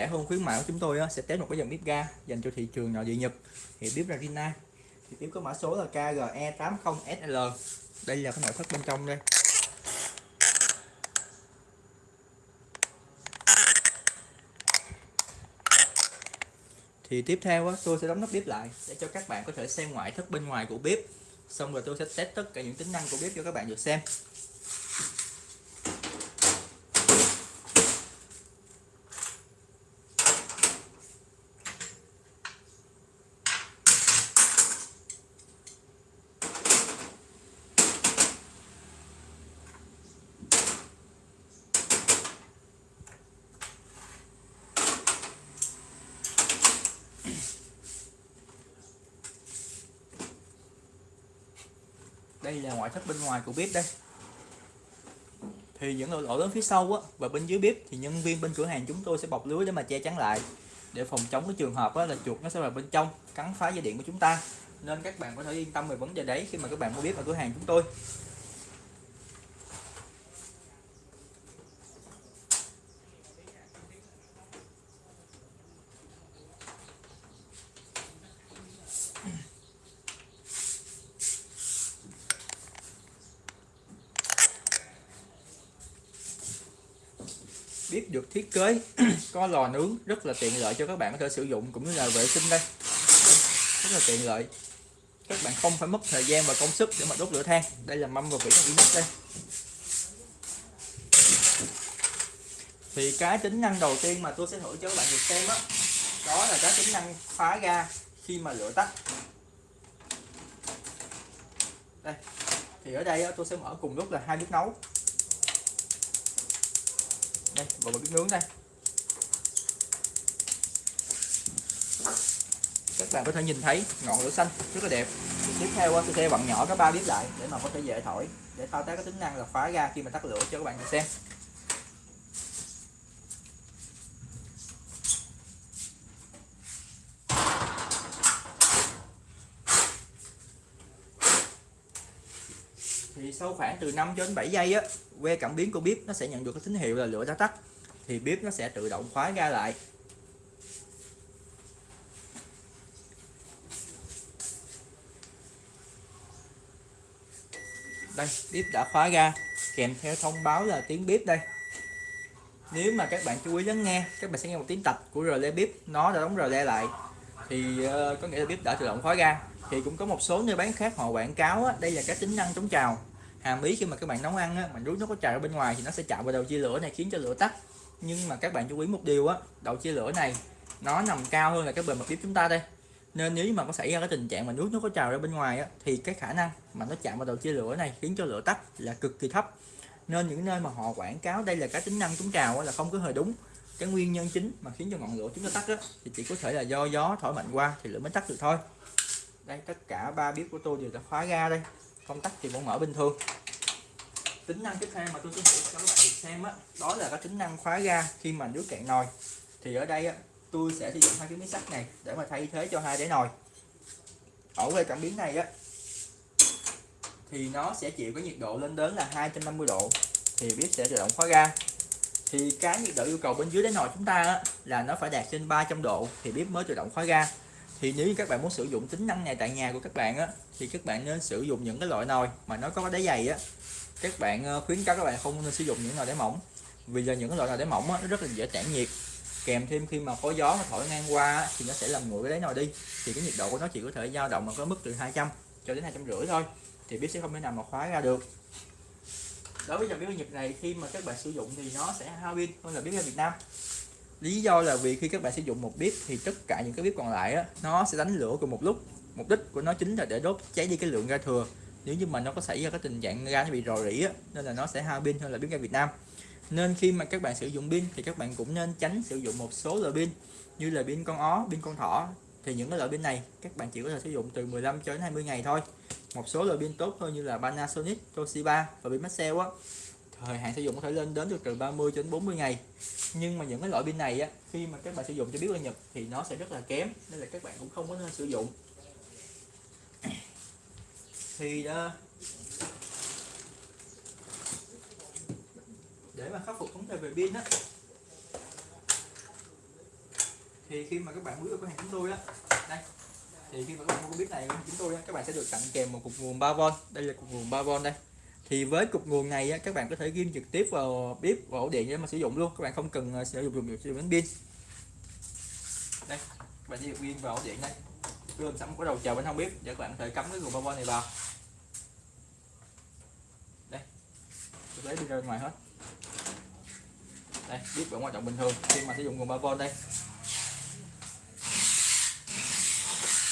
rẻ hơn khuyến mại của chúng tôi sẽ test một cái dòng bếp ga dành cho thị trường nội địa Nhật, thì bếp là Rinnai thì bếp có mã số là KGE80SL đây là cái nội thất bên trong đây. Thì tiếp theo tôi sẽ đóng nắp bếp lại để cho các bạn có thể xem ngoại thất bên ngoài của bếp. Xong rồi tôi sẽ test tất cả những tính năng của bếp cho các bạn được xem. Đây là ngoại thất bên ngoài của bếp đây. Thì những lỗ, lớn phía sau á, và bên dưới bếp thì nhân viên bên cửa hàng chúng tôi sẽ bọc lưới để mà che chắn lại. Để phòng chống cái trường hợp á, là chuột nó sẽ vào bên trong cắn phá dây điện của chúng ta. Nên các bạn có thể yên tâm về vấn đề đấy khi mà các bạn mua bếp ở cửa hàng chúng tôi. Biết được thiết kế có lò nướng rất là tiện lợi cho các bạn có thể sử dụng cũng như là vệ sinh đây. Rất là tiện lợi. Các bạn không phải mất thời gian và công sức để mà đốt lửa than. Đây là mâm và vỉ bằng inox đây. Thì cái tính năng đầu tiên mà tôi sẽ thử cho các bạn được xem đó, đó là cái tính năng phá ga khi mà lửa tắt. Đây. Thì ở đây tôi sẽ mở cùng lúc là hai bếp nấu đây vào bếp nướng đây các bạn có thể nhìn thấy ngọn lửa xanh, rất là đẹp. Tiếp theo tôi sẽ bạn nhỏ các ba bếp lại để mà có thể dễ thổi, để thao tác cái tính năng là khóa ra khi mà tắt lửa cho các bạn xem. Sau khoảng từ 5 cho đến 7 giây á que cảm biến của bếp nó sẽ nhận được cái tín hiệu là lửa đã tắt. Thì bếp nó sẽ tự động khóa ga lại. Đây bếp đã khóa ga. Kèm theo thông báo là tiếng bếp đây. Nếu mà các bạn chú ý lắng nghe các bạn sẽ nghe một tiếng tạch của rờ bếp nó đã đóng rờ lại. Thì uh, có nghĩa là bếp đã tự động khóa ga. Thì cũng có một số nơi bán khác họ quảng cáo á, đây là cái tính năng chống trào hàm ý khi mà các bạn nấu ăn á, mà nước nó có trào ở bên ngoài thì nó sẽ chạm vào đầu chia lửa này khiến cho lửa tắt. Nhưng mà các bạn chú ý một điều á đầu chia lửa này nó nằm cao hơn là cái bề mặt bếp chúng ta đây. Nên nếu mà có xảy ra cái tình trạng mà nước nó có trào ra bên ngoài á, thì cái khả năng mà nó chạm vào đầu chia lửa này khiến cho lửa tắt là cực kỳ thấp. Nên những nơi mà họ quảng cáo đây là cái tính năng chống trào á, là không có hề đúng. Cái nguyên nhân chính mà khiến cho ngọn lửa chúng ta tắt á, thì chỉ có thể là do gió thổi mạnh qua thì lửa mới tắt được thôi. Đây tất cả ba bếp của tôi đều đã khóa ga đây công tắc thì vẫn mở bình thường. Tính năng tiếp theo mà tôi có thử cho các bạn được xem á đó là cái tính năng khóa ga khi mà nước cạn nồi. Thì ở đây á tôi sẽ sử dụng hai cái miếng sắt này để mà thay thế cho hai đáy nồi. Ở cái cảm biến này á thì nó sẽ chịu cái nhiệt độ lên đến là 250 độ thì bếp sẽ tự động khóa ga. Thì cái nhiệt độ yêu cầu bên dưới đáy nồi chúng ta á, là nó phải đạt trên 300 độ thì bếp mới tự động khóa ga thì nếu như các bạn muốn sử dụng tính năng này tại nhà của các bạn á thì các bạn nên sử dụng những cái loại nồi mà nó có đáy dày á. Các bạn ờ, khuyến cáo các bạn không nên sử dụng những nồi đáy mỏng vì là những loại nồi đáy mỏng á, nó rất là dễ tản nhiệt. Kèm thêm khi mà có gió nó thổi ngang qua thì nó sẽ làm nguội cái đáy nồi đi. Thì cái nhiệt độ của nó chỉ có thể dao động ở cái mức từ 200 cho đến hai trăm rưỡi thôi thì bếp sẽ không thể nào mà khóa ra được. Đối với dòng bếp Nhật này khi mà các bạn sử dụng thì nó sẽ hao pin hơn là bếp ga Việt Nam lý do là vì khi các bạn sử dụng một bếp thì tất cả những cái bếp còn lại á, nó sẽ đánh lửa cùng một lúc. Mục đích của nó chính là để đốt cháy đi cái lượng ga thừa. Nếu như mà nó có xảy ra cái tình trạng ga nó bị rò rỉ á, nên là nó sẽ hao pin hơn là bếp ga Việt Nam. Nên khi mà các bạn sử dụng pin thì các bạn cũng nên tránh sử dụng một số loại pin như là pin con ó pin con thỏ. Thì những cái loại pin này các bạn chỉ có thể sử dụng từ 15 cho đến 20 ngày thôi. Một số loại pin tốt thôi như là Panasonic, Toshiba và pin Maxell á thời hạn sử dụng có thể lên đến được từ 30 đến 40 ngày. Nhưng mà những cái loại pin này á khi mà các bạn sử dụng cho biết ở Nhật thì nó sẽ rất là kém nên là các bạn cũng không có nên sử dụng. Thì đó, để mà khắc phục vấn đề về pin á thì khi mà các bạn mua được cửa hàng chúng tôi á đây thì khi mà các bạn mua cái bếp này của chúng tôi á, các bạn sẽ được tặng kèm một cục nguồn 3V đây là cục nguồn 3V đây thì với cục nguồn này á, các bạn có thể ghim trực tiếp vào bếp vào ổ điện để mà sử dụng luôn. Các bạn không cần ờ, sử dụng dùng sử dụng đến pin. Đây các bạn chỉ ghim vào ổ điện đây. Gồm sẵn một cái đầu chờ bên hông bếp để các bạn có thể cắm cái nguồn 3V này vào. Đây tôi lấy đi ra ngoài hết. Đây bếp vẫn hoạt động bình thường khi mà sử dụng nguồn 3V đây.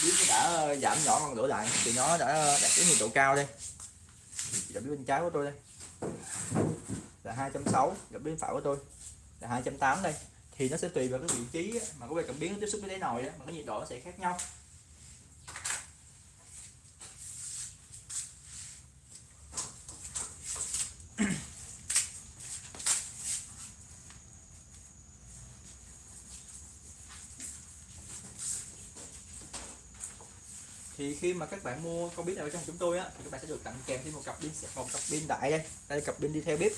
Bếp đã ờ, giảm nhỏ ngọn lửa lại thì nó đã đạt đến nhiệt độ cao đây gặp bên trái của tôi đây. Là 260 gặp bên phải của tôi. Là 280 đây. Thì nó sẽ tùy vào cái vị trí mà có cái cảm biến tiếp xúc với đáy nồi đó, mà cái nhiệt độ nó sẽ khác nhau. Khi mà các bạn mua con bếp này trong chúng tôi á, thì các bạn sẽ được tặng kèm thêm một cặp pin, một cặp pin đại đây. Đây là cặp pin đi theo bếp.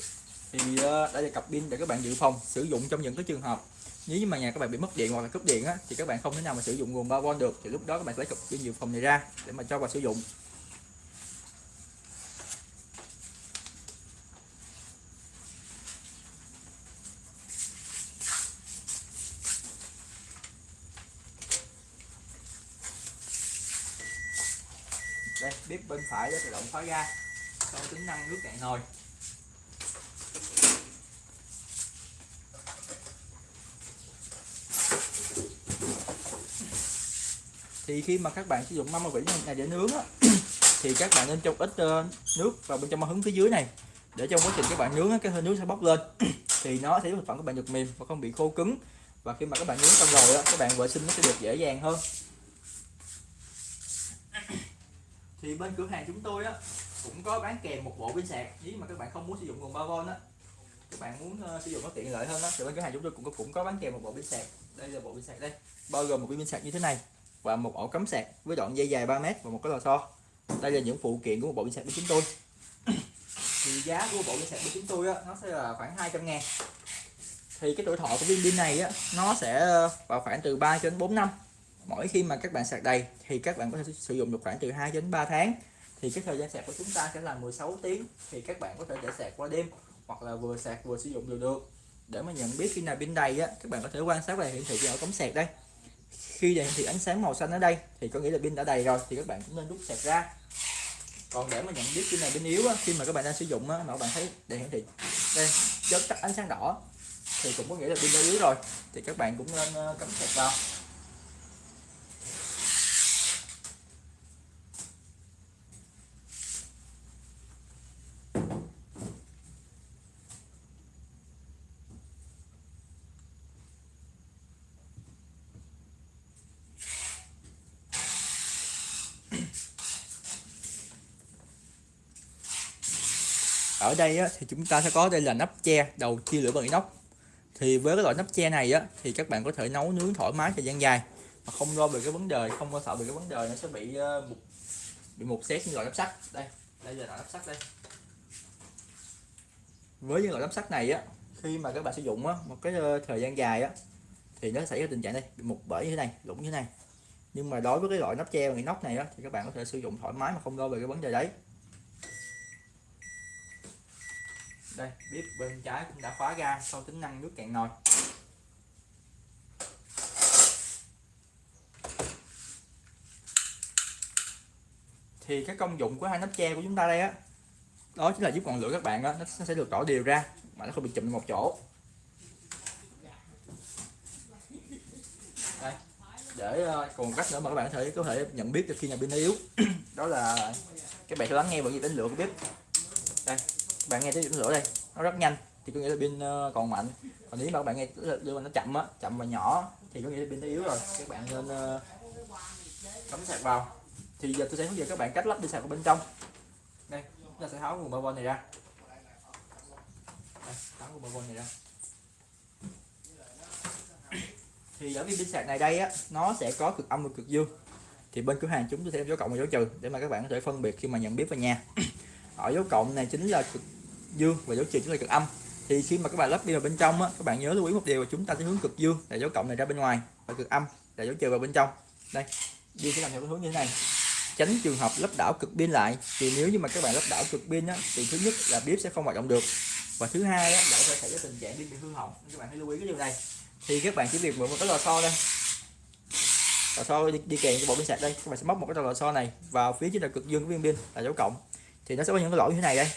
Thì ờ, đây là cặp pin để các bạn dự phòng, sử dụng trong những cái trường hợp nếu như mà nhà các bạn bị mất điện hoặc là cúp điện á, thì các bạn không thể nào mà sử dụng nguồn 3V được. Thì lúc đó các bạn lấy cặp pin dự phòng này ra để mà cho vào sử dụng đây bếp bên phải ra, tự khóa ga tính năng nước cạn nồi. Thì khi mà các bạn sử dụng mâm vỉ này để nướng á, thì các bạn nên trong ít ờ, nước vào bên trong hứng phía dưới này. Để trong quá trình các bạn nướng cái hơi nước sẽ bốc lên. Thì nó sẽ thực phẩm các bạn được mềm và không bị khô cứng. Và khi mà các bạn nướng xong rồi á, các bạn vệ sinh nó sẽ được dễ dàng hơn. Thì bên cửa hàng chúng tôi á cũng có bán kèm một bộ pin sạc. Nếu mà các bạn không muốn sử dụng nguồn 3V á các bạn muốn uh, sử dụng nó tiện lợi hơn đó thì bên cửa hàng chúng tôi cũng có, cũng có bán kèm một bộ pin sạc. Đây là bộ pin sạc đây bao gồm một pin sạc như thế này và một ổ cắm sạc với đoạn dây dài 3m và một cái lò xo. Đây là những phụ kiện của một bộ pin sạc của chúng tôi. Thì giá của bộ pin sạc của chúng tôi á nó sẽ là khoảng 200 ngàn. Thì cái tuổi thọ của pin pin này á nó sẽ ờ, vào khoảng từ 3 đến 4 năm mỗi khi mà các bạn sạc đầy thì các bạn có thể sử dụng được khoảng từ 2 đến 3 tháng. Thì cái thời gian sạc của chúng ta sẽ là 16 tiếng thì các bạn có thể để sạc qua đêm hoặc là vừa sạc vừa sử dụng đều được. Để mà nhận biết khi nào pin đầy á các bạn có thể quan sát về hiển thị ở cống sạc đây. Khi hiển thị ánh sáng màu xanh ở đây thì có nghĩa là pin đã đầy rồi thì các bạn cũng nên rút sạc ra. Còn để mà nhận biết khi nào pin yếu á, khi mà các bạn đang sử dụng á, mà các bạn thấy đèn hiển thị đây chớp tắt ánh sáng đỏ thì cũng có nghĩa là pin đã yếu rồi. Thì các bạn cũng nên ờ, cắm sạc vào. Ở đây á, thì chúng ta sẽ có đây là nắp che đầu chia lửa bằng inox. Thì với cái loại nắp che này á, thì các bạn có thể nấu nướng thoải mái thời gian dài mà không lo về cái vấn đề không lo sợ về cái vấn đề nó sẽ bị uh, bị một xét như loại nắp sắt. Đây đây là loại nắp sắt đây. Với những loại nắp sắt này á khi mà các bạn sử dụng á, một cái ờ, thời gian dài á thì nó xảy ra tình trạng đây bị mục bể như thế này lủng như thế này. Nhưng mà đối với cái loại nắp che bằng inox này á, thì các bạn có thể sử dụng thoải mái mà không lo về cái vấn đề đấy. Đây bếp bên trái cũng đã khóa ga sau tính năng nước cạn nồi. Thì cái công dụng của hai nắp che của chúng ta đây á đó chính là giúp ngọn lửa các bạn đó, nó sẽ được tỏ đều ra mà nó không bị chụm một chỗ. Đây để ờ, còn cách nữa mà các bạn có thể có thể nhận biết được khi nhà pin nó yếu. Đó là các bạn sẽ lắng nghe bởi vì tính lửa của bếp. Đây bạn nghe tiếng lửa đây. Nó rất nhanh thì có nghĩa là pin ờ, còn mạnh. Còn nếu mà các bạn nghe đưa nó chậm á chậm và nhỏ thì có nghĩa là pin nó yếu rồi. Các bạn nên ờ, cắm sạc vào. Thì giờ tôi sẽ hướng dẫn các bạn cách lắp pin sạc vào bên trong. Đây chúng ta sẽ tháo nguồn 3V này ra. Đây, tháo nguồn 3V này ra. Thì ở viên pin sạc này đây á nó sẽ có cực âm và cực dương. Thì bên cửa hàng chúng tôi sẽ dấu cộng và dấu trừ để mà các bạn có thể phân biệt khi mà nhận biết vào nhà. Ở dấu cộng này chính là cực dương và dấu trừ chính là cực âm. Thì khi mà các bạn lắp pin vào bên trong á các bạn nhớ lưu ý một điều là chúng ta sẽ hướng cực dương là dấu cộng này ra bên ngoài và cực âm là dấu trừ vào bên trong. Đây dương sẽ làm theo cái hướng như thế này. Tránh trường hợp lắp đảo cực pin lại thì nếu như mà các bạn lắp đảo cực pin á thì thứ nhất là bếp sẽ không hoạt động được. Và thứ hai á, là có thể xảy ra tình trạng pin bị hư hỏng. Các bạn hãy lưu ý cái điều này. Thì các bạn chỉ việc mượn một cái lò xo đây. Lò xo đi, đi kèm cái bộ pin sạc đây. Các bạn sẽ móc một cái lò xo này vào phía trên là cực dương của viên pin là dấu cộng. Thì nó sẽ có những cái lỗi như thế này đây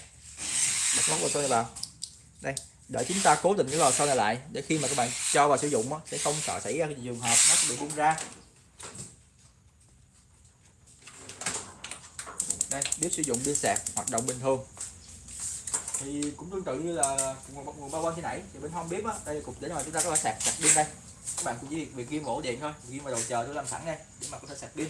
đặt móc vào sau này vào đây để chúng ta cố định cái lò sau này lại để khi mà các bạn cho vào sử dụng đó, sẽ không sợ xảy ra cái trường hợp nó bị bung ra. Đây bếp sử dụng pin sạc hoạt động bình thường. Thì cũng tương tự như là nguồn, nguồn bao quanh khi nãy thì bên hông bếp á đây là cục để rồi chúng ta có thể sạc sạc pin đây. Các bạn cũng chỉ việc, việc ghi ổ điện thôi ghi vào đầu chờ tôi làm sẵn đây để mà có thể sạc pin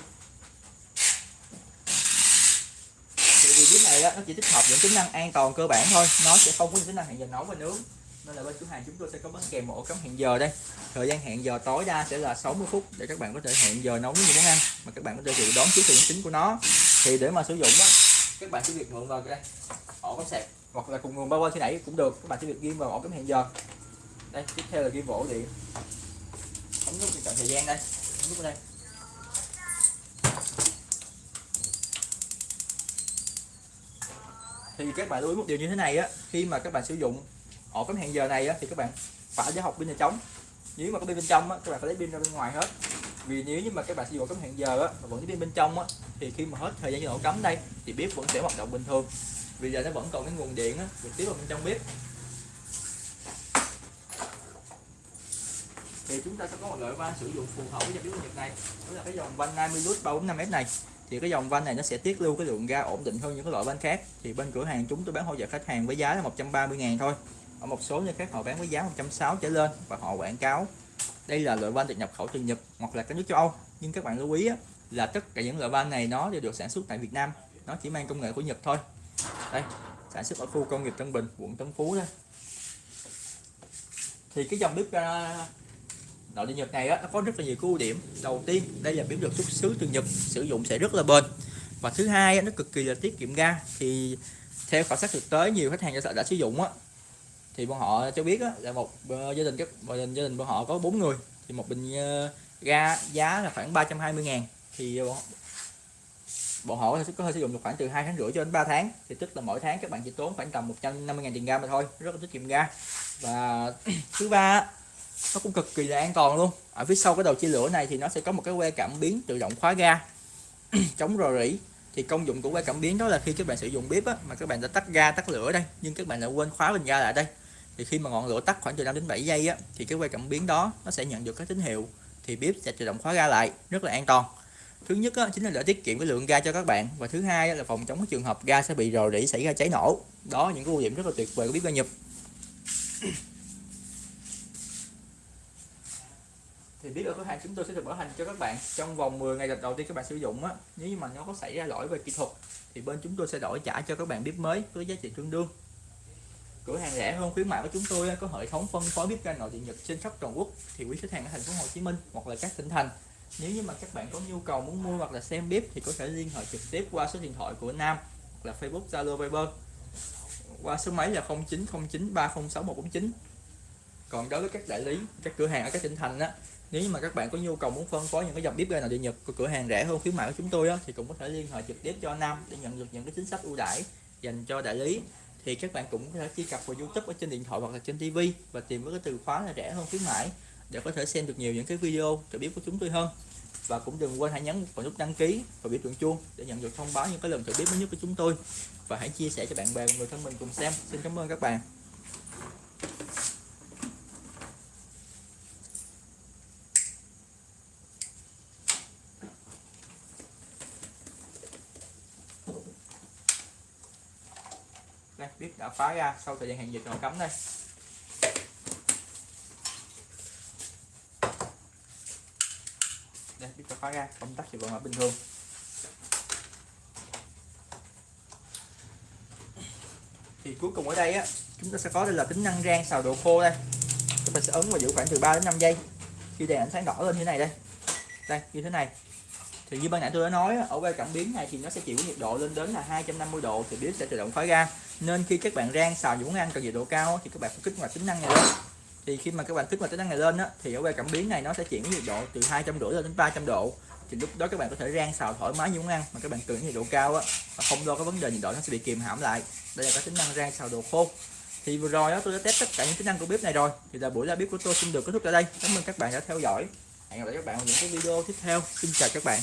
thì vì bếp này á, nó chỉ tích hợp những tính năng an toàn cơ bản thôi. Nó sẽ không có những tính năng hẹn giờ nấu và nướng. Nên là bên cửa hàng chúng tôi sẽ có bán kèm một ổ cắm hẹn giờ đây. Thời gian hẹn giờ tối đa sẽ là 60 phút để các bạn có thể hẹn giờ nấu những món ăn mà các bạn có thể dự đoán trước từ tính của nó. Thì để mà sử dụng á các bạn chỉ việc mượn vào đây ổ cắm sạc hoặc là cùng nguồn bao quanh khi nãy cũng được. Các bạn chỉ việc ghim vào ổ cắm hẹn giờ. Đây tiếp theo là ghim vỗ điện. Ống nút chọn thời gian đây. Ống nút đây. Thì các bạn lưu ý một điều như thế này á khi mà các bạn sử dụng ổ cắm hẹn giờ này á, thì các bạn phải để học pin là trống nếu mà có pin bên trong á, các bạn phải lấy pin ra bên ngoài hết. Vì nếu như mà các bạn sử dụng ổ cắm hẹn giờ á, mà vẫn có pin bên trong á, thì khi mà hết thời gian cho ổ cắm đây thì bếp vẫn sẽ hoạt động bình thường. Vì giờ nó vẫn còn cái nguồn điện á, trực tiếp vào bên trong bếp. Thì chúng ta sẽ có một loại van sử dụng phù hợp với dòng bếp Nhật này. Đó là cái dòng van 50 lút 345 m này thì cái dòng van này nó sẽ tiết lưu cái lượng ga ổn định hơn những cái loại van khác. Thì bên cửa hàng chúng tôi bán hỗ trợ khách hàng với giá là 130 ngàn thôi. Ở một số nơi khác họ bán với giá 160 trở lên và họ quảng cáo đây là loại van được nhập khẩu từ Nhật hoặc là các nước châu Âu. Nhưng các bạn lưu ý á, là tất cả những loại van này nó đều được sản xuất tại Việt Nam. Nó chỉ mang công nghệ của Nhật thôi. Đây sản xuất ở khu công nghiệp Tân Bình quận Tân Phú đó. Thì cái dòng bếp à, nội địa Nhật này á, nó có rất là nhiều ưu điểm. Đầu tiên đây là bếp được xuất xứ từ Nhật sử dụng sẽ rất là bền. Và thứ hai á, nó cực kỳ là tiết kiệm ga. Thì theo khảo sát thực tế nhiều khách hàng đã, đã sử dụng á. Thì bọn họ cho biết á, là một uh, gia đình các gia đình gia đình bọn họ có bốn người. Thì một bình uh, ga giá là khoảng 320 ngàn. Thì bọn, bọn họ có thể sử dụng được khoảng từ hai tháng rưỡi cho đến 3 tháng. Thì tức là mỗi tháng các bạn chỉ tốn khoảng tầm 150 ngàn tiền ga mà thôi. Rất là tiết kiệm ga. Và thứ ba nó cũng cực kỳ là an toàn luôn. Ở phía sau cái đầu chia lửa này thì nó sẽ có một cái que cảm biến tự động khóa ga chống rò rỉ. Thì công dụng của que cảm biến đó là khi các bạn sử dụng bếp á, mà các bạn đã tắt ga tắt lửa đây nhưng các bạn lại quên khóa bình ga lại đây. Thì khi mà ngọn lửa tắt khoảng từ 5 đến 7 giây á, thì cái que cảm biến đó nó sẽ nhận được cái tín hiệu thì bếp sẽ tự động khóa ga lại rất là an toàn. Thứ nhất á, chính là để tiết kiệm cái lượng ga cho các bạn. Và thứ hai là phòng chống cái trường hợp ga sẽ bị rò rỉ xảy ra cháy nổ. Đó những cái ưu điểm rất là tuyệt vời của bếp ga Nhật. Thì biết ở cửa hàng chúng tôi sẽ được bảo hành cho các bạn trong vòng 10 ngày đầu tiên các bạn sử dụng á. Nếu như mà nó có xảy ra lỗi về kỹ thuật, thì bên chúng tôi sẽ đổi trả cho các bạn bếp mới với giá trị tương đương. Cửa hàng rẻ hơn khuyến mại của chúng tôi có hệ thống phân phối bếp ga nội địa nhật trên khắp toàn quốc, thì quý khách hàng ở thành phố Hồ Chí Minh hoặc là các tỉnh thành. Nếu như mà các bạn có nhu cầu muốn mua hoặc là xem bếp, thì có thể liên hệ trực tiếp qua số điện thoại của Nam hoặc là Facebook, Zalo, Viber. Qua số máy là 0909306149 còn đối với các đại lý, các cửa hàng ở các tỉnh thành á nếu như mà các bạn có nhu cầu muốn phân phối những cái dòng bếp ga nội địa nhật của cửa hàng rẻ hơn khuyến mại của chúng tôi á, thì cũng có thể liên hệ trực tiếp cho Nam để nhận được những cái chính sách ưu đãi dành cho đại lý. Thì các bạn cũng có thể truy cập vào YouTube ở trên điện thoại hoặc là trên TV và tìm với cái từ khóa là rẻ hơn khuyến mãi để có thể xem được nhiều những cái video trợ bếp của chúng tôi hơn. Và cũng đừng quên hãy nhấn vào nút đăng ký và biểu tượng chuông để nhận được thông báo những cái lần trợ bếp mới nhất của chúng tôi. Và hãy chia sẻ cho bạn bè và người thân mình cùng xem. Xin cảm ơn các bạn. Đây biết đã phá ra, sau thời gian hàng dịch còn cấm đây. Đây biết đã phá ra công tắc thì vẫn là bình thường. Thì cuối cùng ở đây á, chúng ta sẽ có đây là tính năng rang xào đồ khô đây. Chúng ta sẽ ấn và giữ khoảng từ 3 đến 5 giây. Khi đèn ánh sáng đỏ lên như thế này đây. Đây, như thế này thì như ban nãy tôi đã nói ở quay cảm biến này thì nó sẽ chịu nhiệt độ lên đến là 250 độ thì bếp sẽ tự động khói ra. Nên khi các bạn rang xào những món ăn cần nhiệt độ cao thì các bạn phải kích hoạt tính năng này lên. Thì khi mà các bạn kích hoạt tính năng này lên á, thì ở quay cảm biến này nó sẽ chuyển nhiệt độ từ 250 lên đến 300 độ. Thì lúc đó các bạn có thể rang xào thoải mái những món ăn mà các bạn cần nhiệt độ cao á và không lo cái vấn đề nhiệt độ nó sẽ bị kìm hãm lại. Đây là cái tính năng rang xào đồ khô. Thì vừa rồi đó tôi đã test tất cả những tính năng của bếp này rồi. Thì là buổi ra bếp của tôi xin được kết thúc tại đây. Cảm ơn các bạn đã theo dõi hẹn gặp lại các bạn ở những cái video tiếp theo. Xin chào các bạn.